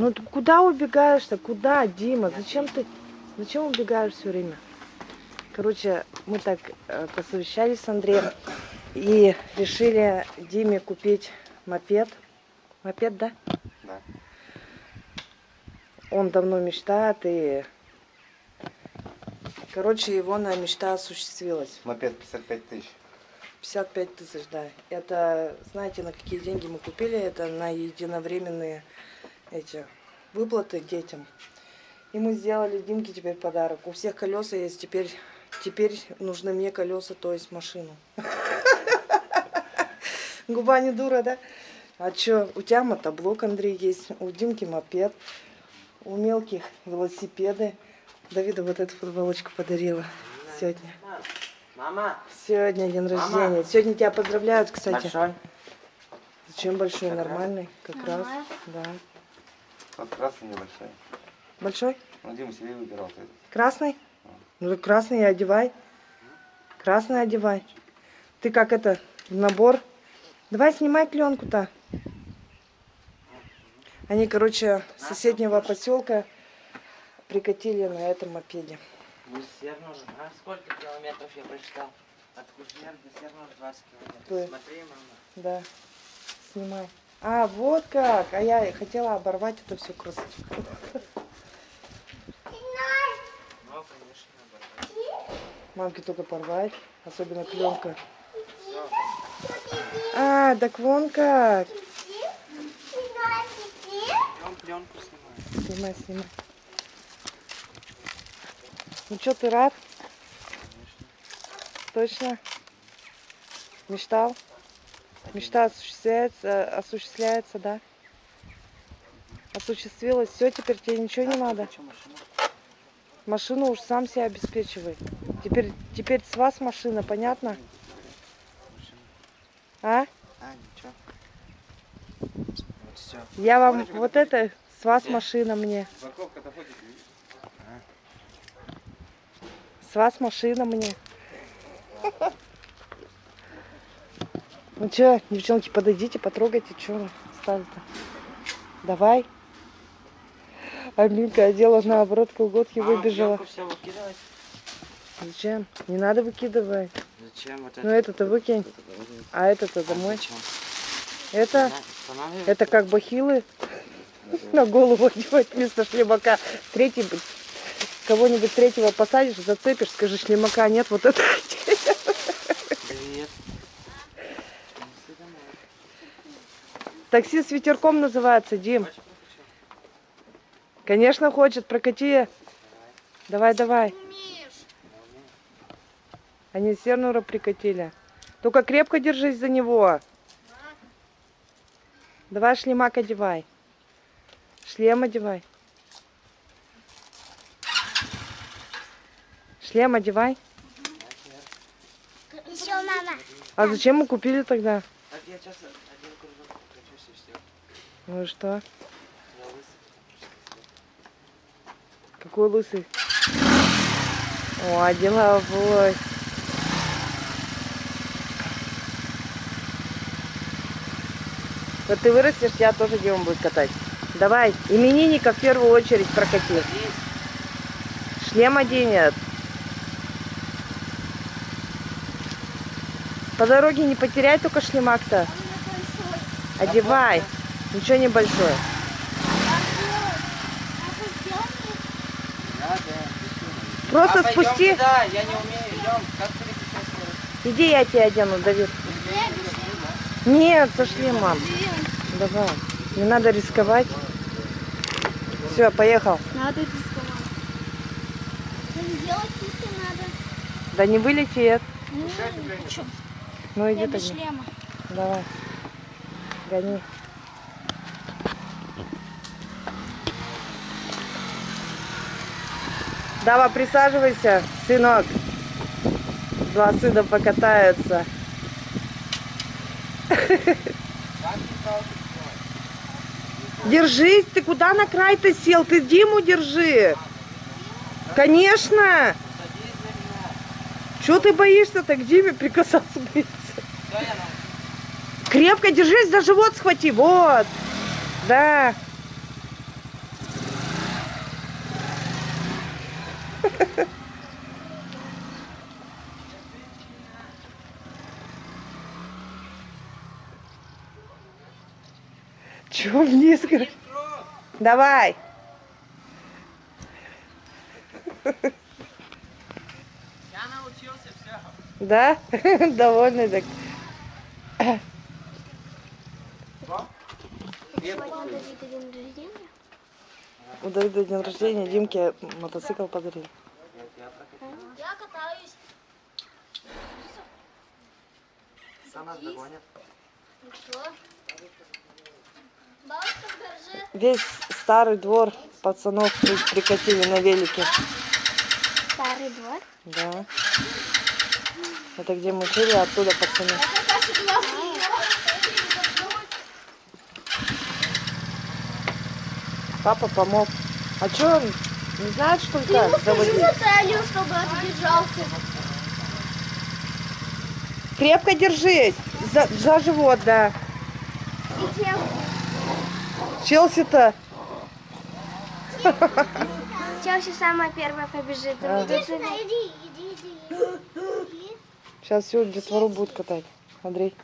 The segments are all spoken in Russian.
Ну ты куда убегаешь-то? Куда, Дима? Зачем ты? Зачем убегаешь все время? Короче, мы так э, посовещались с Андреем и решили Диме купить мопед. Мопед, да? Да. Он давно мечтает и... Короче, его на мечта осуществилась. Мопед 55 тысяч. 55 тысяч, да. Это, знаете, на какие деньги мы купили? Это на единовременные эти выплаты детям. И мы сделали Димке теперь подарок. У всех колеса есть, теперь, теперь нужны мне колеса, то есть машину. Губа не дура, да? А чё, у тебя мотоблок, Андрей, есть, у Димки мопед, у мелких велосипеды. Давида вот эту футболочку подарила сегодня. Мама, Сегодня день Мама. рождения. Сегодня тебя поздравляют, кстати. большой. Зачем большой? Как раз. Нормальный, как раз. Да. Вот красный небольшой. Большой? Ну, Дима себе выбирал. этот. Красный? Ну так красный одевай. Красный одевай. Ты как это, в набор? Давай снимай пленку-то. Они, короче, с соседнего поселка прикатили на этом мопеде. Нужен. А сколько километров я прочитал? От Гусер до Сер нужно 20 километров. Смотри, мама. Да, снимай. А, вот как. А я хотела оборвать это все красоту. Конечно. Мамке только порвать, особенно пленка. А, так вон как. Снимай, снимай. Ну что, ты рад? Точно? Мечтал? Мечта осуществляется, осуществляется, да? Осуществилась. Все, теперь тебе ничего не надо. Машину уж сам себя обеспечивай. Теперь, теперь с вас машина, понятно? А? А, ничего. Вот все. Я вам вот это, с вас машина мне. С вас машина мне. Ну чё, девчонки, подойдите, потрогайте, что стали-то. Давай. Аминка одела наоборот колготки, А, выбежала. пленку все выкидывать? Зачем? Не надо выкидывать. Зачем вот это? Ну это-то выкинь, а это-то А домой. зачем? Это, это как бахилы на голову одевать вместо шлемака. Третий, кого-нибудь третьего посадишь, зацепишь, скажи, шлемака нет, вот это. Привет. Неси домой. Такси с ветерком называется, Дим. Конечно, хочет, прокати. Давай, давай. Они Сернура прикатили. Только крепко держись за него. Давай шлемак одевай. Шлем одевай. Шлем одевай. Еще мама. А зачем мы купили тогда? Так, я сейчас один кружок прокачусь и все. Ну и что? Какой лысый? О, деловой. Вот ты вырастешь, я тоже Дима будет катать. Давай, именинника в первую очередь прокати. Шлем оденет. По дороге не потеряй только шлемак-то. Одевай. Ничего не большое. Да, да. Просто а, пойдем спусти. туда, я не умею. Идем. Как? Иди, я тебе одену, Давид. Нет, со шлемом. Давай. Не надо рисковать. Все, поехал. Надо рисковать. Да не вылетит. Ну, чё, Ну иди тогда. Давай. Гони. Давай, присаживайся, сынок. Два сына покатаются. Держись, ты куда на край-то сел? Ты Диму держи. Конечно. Чего ты боишься так к Диме прикасаться боишься? Крепко держись, за живот схвати. Вот. Да. Чего вниз? Давай. Я научился все. Да? Довольный так. Сегодня Давида день рождения. У Давида день рождения, Димке мотоцикл подарили. Я катаюсь. Сам нас догонит. Что? Весь старый двор пацанов прикатили на велике. Старый двор. Да. Это где мы жили, оттуда пацаны. Папа помог. А что он не знает, что ли, как заводить? талию, чтобы отдержался. Крепко держись. За, за живот, да. Челси-то. Челси самая первая побежит. Ага. Иди сюда, иди, иди, иди. Сейчас всю детвору будут катать. Андрей,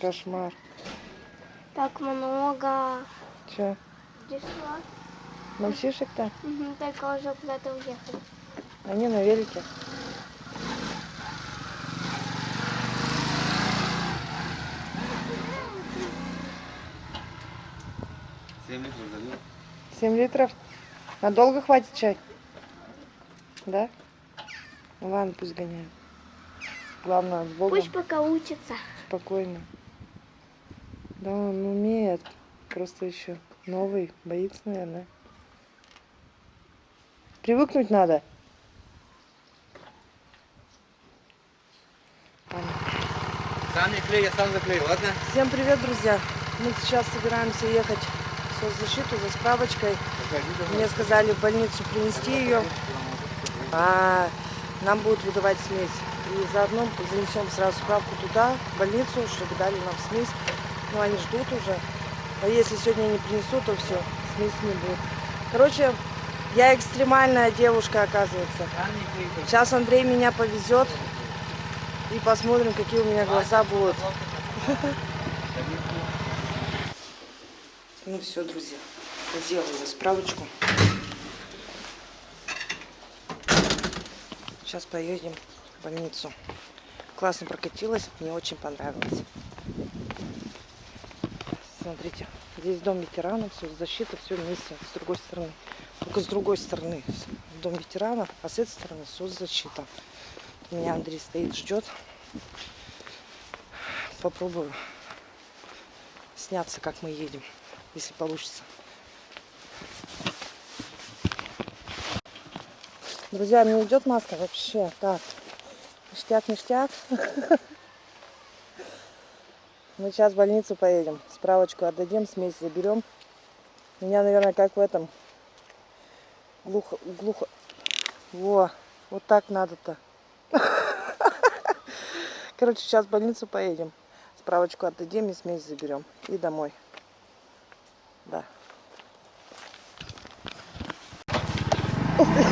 кошмар. Так много. Че, Пришла. мальчишек-то? Угу, только уже куда-то уехали. Они на велике. Семь литров залил. 7 литров. Надолго хватит чай? Да? Ну ладно, пусть гоняют. Главное, с Богом, Пусть пока учится. спокойно. Да, он умеет. Просто еще новый. Боится, наверное. Привыкнуть надо. Сам не клей, я сам заклею, ладно? Всем привет, друзья! Мы сейчас собираемся ехать соцзащиту за справочкой. Мне сказали в больницу принести ее, а нам будут выдавать смесь. И заодно занесем сразу справку туда, в больницу, чтобы дали нам смесь. Ну, они ждут уже. А если сегодня не принесут, то все, смесь не будет. Короче, я экстремальная девушка, оказывается. Сейчас Андрей меня повезет и посмотрим, какие у меня глаза будут. Ну все, друзья, сделала справочку. Сейчас поедем в больницу. Классно прокатилась, мне очень понравилось. Смотрите, здесь дом ветеранов, все, защита, все вместе, с другой стороны. Только с другой стороны дом ветеранов, а с этой стороны соцзащита. Меня Андрей стоит, ждет. Попробую сняться, как мы едем, если получится. Друзья, мне идет маска вообще. Так, ништяк, ништяк. Мы сейчас в больницу поедем. Справочку отдадим, смесь заберем. Меня, наверное, как в этом. Глухо, глухо. Во, вот так надо-то. Короче, сейчас в больницу поедем. Справочку отдадим и смесь заберем. И домой. Да. Класс.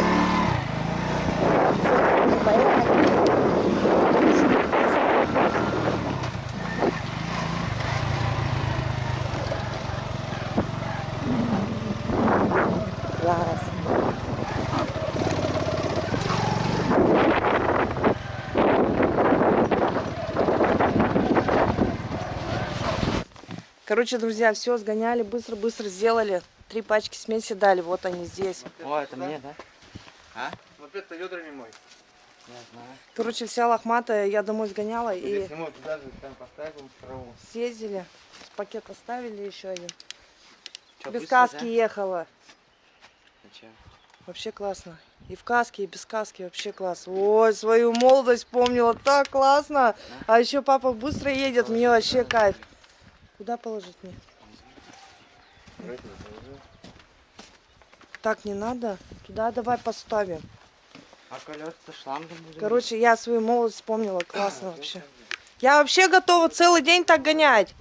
Короче, друзья, все сгоняли, быстро-быстро сделали. Три пачки смеси дали, вот они здесь. О, это мне, да? А? Мопед-то ведра не мой. Я знаю. Короче, вся лохматая, я домой сгоняла и мой, туда же там траву. съездили. Пакет оставили еще один. Чё, без быстро, каски да? ехала. А чё? Вообще классно. И в каске, и без каски вообще класс. Ой, свою молодость помнила, так классно. А еще папа быстро едет, мне вообще кайф. Куда положить мне? Так не надо. Туда давай поставим. А колеса шлангом будем? Короче, я свою молодость вспомнила. Классно вообще. Я вообще готова целый день так гонять.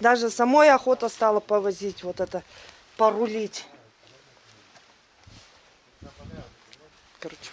Даже самой охота стала повозить вот это порулить. Короче,